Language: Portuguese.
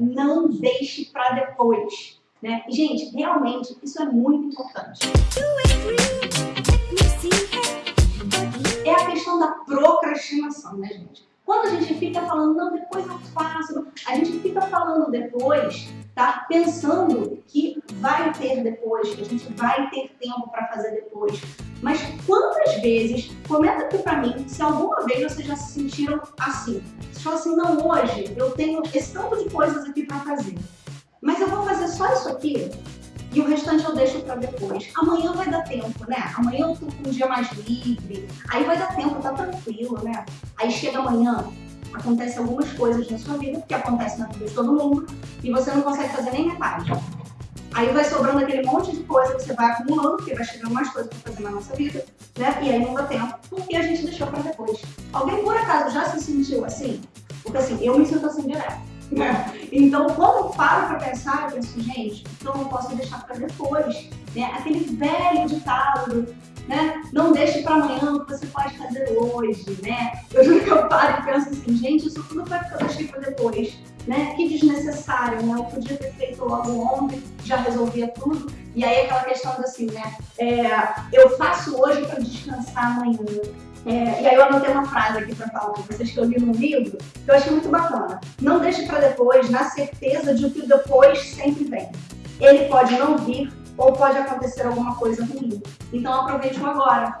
Não deixe para depois. Né? E, gente, realmente, isso é muito importante. É a questão da procrastinação, né, gente? Quando a gente fica falando, não, depois eu faço, a gente fica falando depois, tá? Pensando que vai ter depois, que a gente vai ter tempo para fazer depois. Mas quantas vezes, comenta aqui para mim, se alguma vez vocês já se sentiram assim. Vocês falam assim, não, hoje eu tenho esse tanto de coisas aqui para fazer, mas eu vou fazer só isso aqui e o restante eu deixo para depois. Amanhã vai dar tempo, né? Amanhã eu tô com um dia mais livre, aí vai dar tempo, tá tranquilo, né? Aí chega amanhã, acontece algumas coisas na sua vida, que acontece na vida de todo mundo, e você não consegue fazer nem metade. Aí vai sobrando aquele monte de coisa você vai acumulando, porque vai chegando mais coisas para fazer na nossa vida, né? E aí não dá tempo, porque a gente deixou para depois. Alguém por acaso já se sentiu assim? Porque assim, eu me sinto assim direto. Né? Então, quando eu paro para pensar, eu penso, gente, então eu posso deixar para depois. Né? Aquele velho ditado, né? Não deixe para amanhã o que você pode fazer hoje, né? Eu que eu paro e penso assim, gente, isso tudo vai ficar deixei para depois, né? Que desnecessário, né? Eu podia ter feito logo ontem, já resolvia tudo. E aí aquela questão assim, né? É, eu faço hoje para descansar amanhã. É, e aí eu anotei uma frase aqui para falar com vocês que eu li num livro, que eu achei muito bacana. Não deixe para depois, na certeza de que o depois sempre vem. Ele pode não vir ou pode acontecer alguma coisa ruim. Então aproveite o agora.